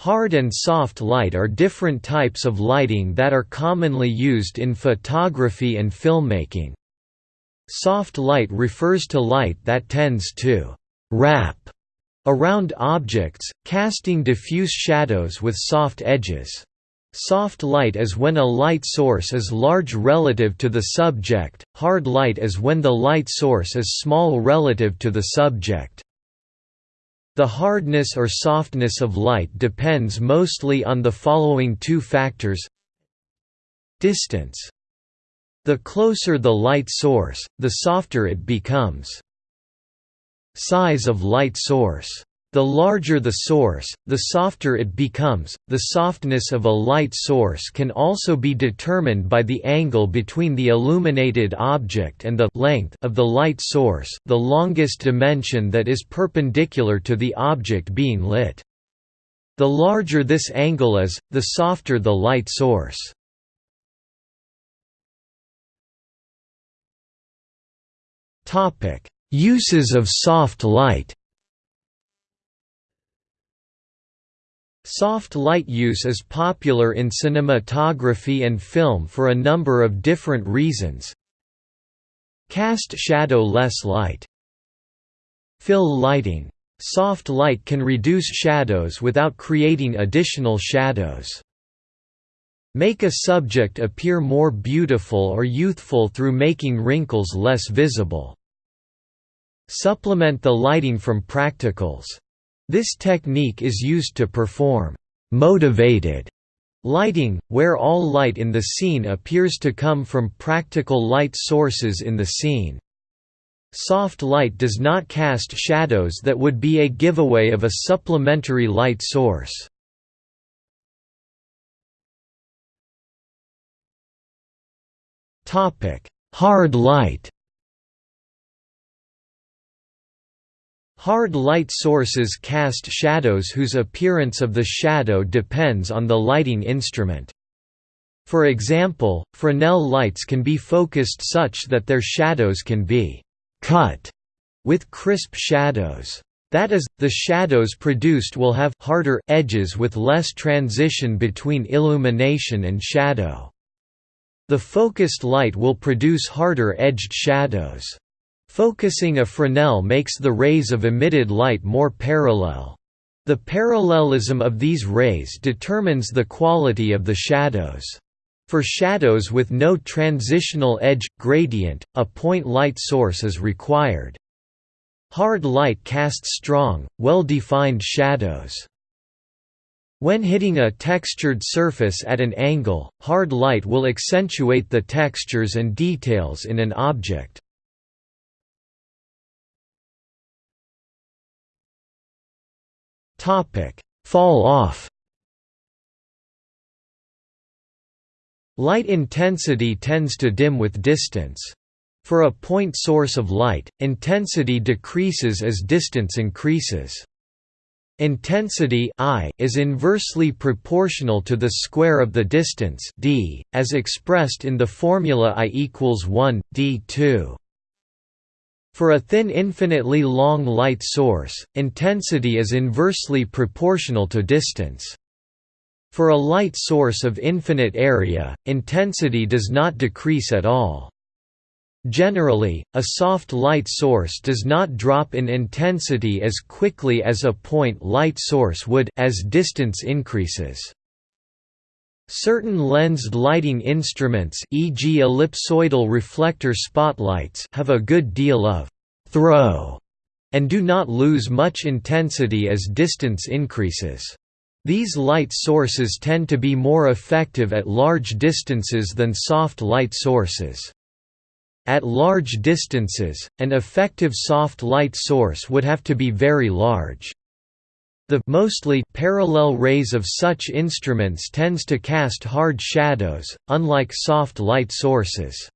Hard and soft light are different types of lighting that are commonly used in photography and filmmaking. Soft light refers to light that tends to «wrap» around objects, casting diffuse shadows with soft edges. Soft light is when a light source is large relative to the subject, hard light is when the light source is small relative to the subject. The hardness or softness of light depends mostly on the following two factors Distance. The closer the light source, the softer it becomes. Size of light source the larger the source, the softer it becomes. The softness of a light source can also be determined by the angle between the illuminated object and the length of the light source, the longest dimension that is perpendicular to the object being lit. The larger this angle is, the softer the light source. Uses of soft light Soft light use is popular in cinematography and film for a number of different reasons. Cast shadow less light. Fill lighting. Soft light can reduce shadows without creating additional shadows. Make a subject appear more beautiful or youthful through making wrinkles less visible. Supplement the lighting from practicals. This technique is used to perform «motivated» lighting, where all light in the scene appears to come from practical light sources in the scene. Soft light does not cast shadows that would be a giveaway of a supplementary light source. Hard light Hard light sources cast shadows whose appearance of the shadow depends on the lighting instrument. For example, Fresnel lights can be focused such that their shadows can be «cut» with crisp shadows. That is, the shadows produced will have harder edges with less transition between illumination and shadow. The focused light will produce harder edged shadows. Focusing a Fresnel makes the rays of emitted light more parallel. The parallelism of these rays determines the quality of the shadows. For shadows with no transitional edge, gradient, a point light source is required. Hard light casts strong, well-defined shadows. When hitting a textured surface at an angle, hard light will accentuate the textures and details in an object. Topic: Fall off. Light intensity tends to dim with distance. For a point source of light, intensity decreases as distance increases. Intensity I is inversely proportional to the square of the distance d, as expressed in the formula I equals 1 d2. For a thin infinitely long light source, intensity is inversely proportional to distance. For a light source of infinite area, intensity does not decrease at all. Generally, a soft light source does not drop in intensity as quickly as a point light source would as distance increases. Certain lensed lighting instruments e.g. ellipsoidal reflector spotlights have a good deal of «throw» and do not lose much intensity as distance increases. These light sources tend to be more effective at large distances than soft light sources. At large distances, an effective soft light source would have to be very large. The mostly parallel rays of such instruments tends to cast hard shadows, unlike soft light sources.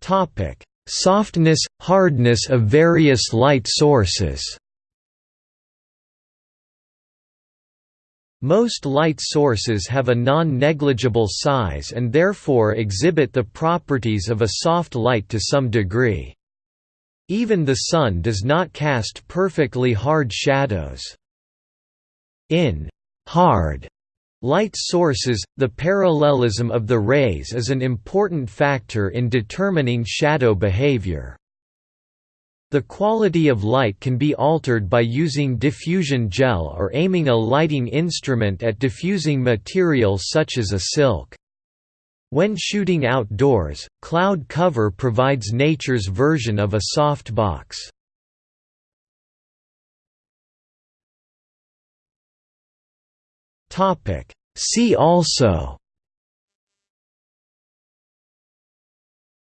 Topic: Softness, hardness of various light sources. Most light sources have a non-negligible size and therefore exhibit the properties of a soft light to some degree. Even the Sun does not cast perfectly hard shadows. In hard light sources, the parallelism of the rays is an important factor in determining shadow behavior. The quality of light can be altered by using diffusion gel or aiming a lighting instrument at diffusing material such as a silk. When shooting outdoors, cloud cover provides nature's version of a soft box. See also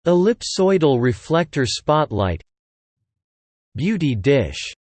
Ellipsoidal reflector spotlight Beauty dish